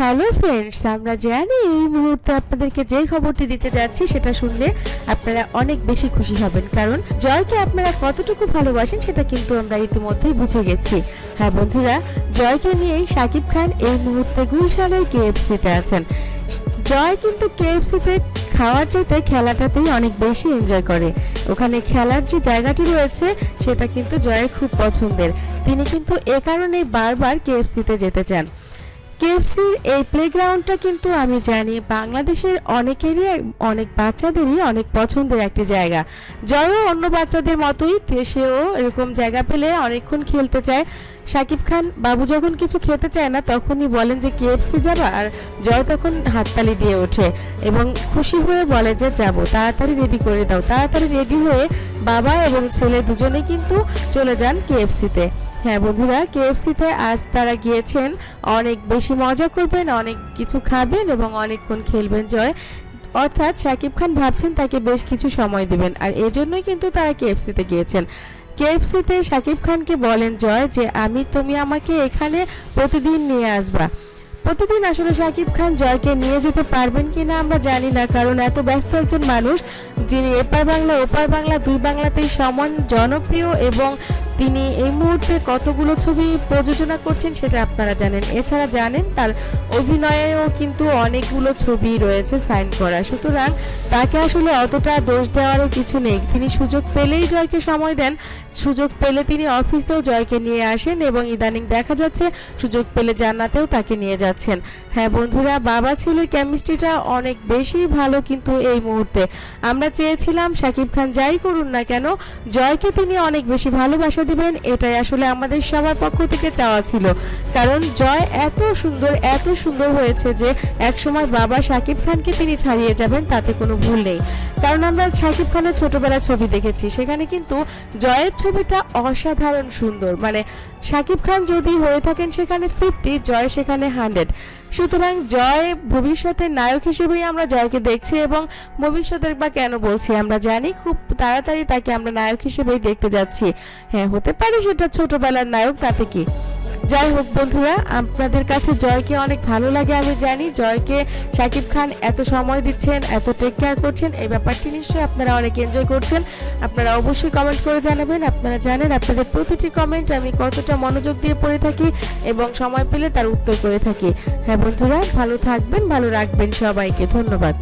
Hello friends আমরা জানি এই মুহূর্তে আপনাদেরকে যে খবরটি দিতে যাচ্ছি সেটা শুনলে আপনারা অনেক বেশি খুশি হবেন। কারণ জয়কে আপনারা কতটুকু ভালোবাসেন সেটা কিন্তু আমরা ইতিমধ্যেই বুঝে গেছি। হ্যাঁ বন্ধুরা, জয়কে নিয়েই শাকিব খান এই মুহূর্তে গুলশানের কেএফসিতে আছেন। জয় কিন্তু কেএফসিতে খাওয়ার চাইতে খেলাটাতেই অনেক বেশি এনজয় করে। ওখানে খেলার যে জায়গাটি রয়েছে, সেটা কিন্তু জয়ের খুব পছন্দের। তিনি কিন্তু এ কারণেই বারবার কেএফসিতে যেতে চান। কেএফসির এই প্লেগ্রাউন্ডটা কিন্তু আমি জানি বাংলাদেশের অনেকেরই, অনেক বাচ্চাদেরই অনেক পছন্দের একটি জায়গা। জয়ও অন্য বাচ্চাদের মতোই সেও এরকম জায়গা পেলে অনেকক্ষণ খেলতে চায়। সাকিব খান বাবু যখন কিছু খেতে চায় না, তখনই বলেন যে কেএফসি যাবা আর জয় তখন হাততালি দিয়ে ওঠে এবং খুশি হয়ে বলে যে যাব, তাড়াতাড়ি রেডি করে দাও। তাড়াতাড়ি রেডি হয়ে বাবা এবং ছেলে দুজনেই কিন্তু চলে যান কেএফসিতে। হ্যাঁ বন্ধুরা কেএফসিতে আজ তারা গিয়েছেন। অনেক বেশি মজা করবেন, অনেক কিছু খাবেন এবং অনেকক্ষণ খেলবেন, জয়। অর্থাৎ শাকিব খান ভাবছেন তাকে বেশ কিছু সময় দিবেন আর এজন্যই কিন্তু তারা কেএফসিতে গিয়েছেন। কেএফসিতে শাকিব খানকে বলেন, জয়, যে আমি, তুমি আমাকে এখানে প্রতিদিন নিয়ে আসবা। প্রতিদিন আসলে শাকিব খান জয়কে নিয়ে যেতে পারবেন কিনা আমরা জানি না, কারণ এত ব্যস্ত একজন মানুষ যিনি এপার বাংলা, ওপার বাংলা, দুই বাংলাতেই সমান জনপ্রিয় এবং তিনি এই মুহূর্তে কতগুলো ছবি প্রযোজনা করছেন সেটা আপনারা জানেন। এছাড়া জানেন তার অভিনয়েও কিন্তু অনেকগুলো ছবি রয়েছে সাইন করা। সুতরাং তাকে আসলে অতটা দোষ দেওয়ারও কিছু নেই। তিনি সুযোগ পেলেই জয়কে সময় দেন। সুযোগ পেলে তিনি অফিসেও জয়কে নিয়ে আসেন এবং ইদানিং দেখা যাচ্ছে সুযোগ পেলে জান্নাতেও তাকে নিয়ে যাচ্ছেন। হ্যাঁ বন্ধুরা, বাবা ছেলের কেমিস্ট্রিটা অনেক বেশি ভালো কিন্তু এই মুহূর্তে। আমরা চেয়েছিলাম শাকিব খান যাই করুন না কেন, জয়কে তিনি অনেক বেশি ভালোবাসা দিবেন, এটাই আসলে আমাদের সবার পক্ষ থেকে চাওয়া ছিল। কারণ জয় এত সুন্দর এত সুন্দর হয়েছে যে একসময় বাবা শাকিব খানকে তিনি ছাড়িয়ে যাবেন, তাতে কোনো ভুল নেই। কারণ আমরা শাকিব খানের ছোটবেলার ছবি দেখেছি। সেখানে কিন্তু জয়ের ছবিটা অসাধারণ সুন্দর। মানে শাকিব খান যদি হয়ে থাকেন সেখানে ফিফটি, জয় সেখানে হান্ড্রেড। সুতরাং জয় ভবিষ্যতের নায়ক হিসেবেই আমরা জয়কে দেখছি এবং ভবিষ্যতের বা কেন বলছি আমরা জানি, খুব তাড়াতাড়ি তাকে আমরা নায়ক হিসেবেই দেখতে যাচ্ছি। হ্যাঁ হতে পারে সেটা ছোটবেলার নায়ক, তাতে কি? যাই হোক বন্ধুরা, আপনাদের কাছে জয়কে অনেক ভালো লাগে আমি জানি। জয়কে শাকিব খান এত সময় দিচ্ছেন, এত টেক কেয়ার করছেন, এই ব্যাপারটি নিশ্চয়ই আপনারা অনেক এনজয় করছেন। আপনারা অবশ্যই কমেন্ট করে জানাবেন। আপনারা জানেন আপনাদের প্রতিটি কমেন্ট আমি কতটা মনোযোগ দিয়ে পড়ে থাকি এবং সময় পেলে তার উত্তর করে থাকি। হ্যাঁ বন্ধুরা, ভালো থাকবেন, ভালো রাখবেন সবাইকে। ধন্যবাদ।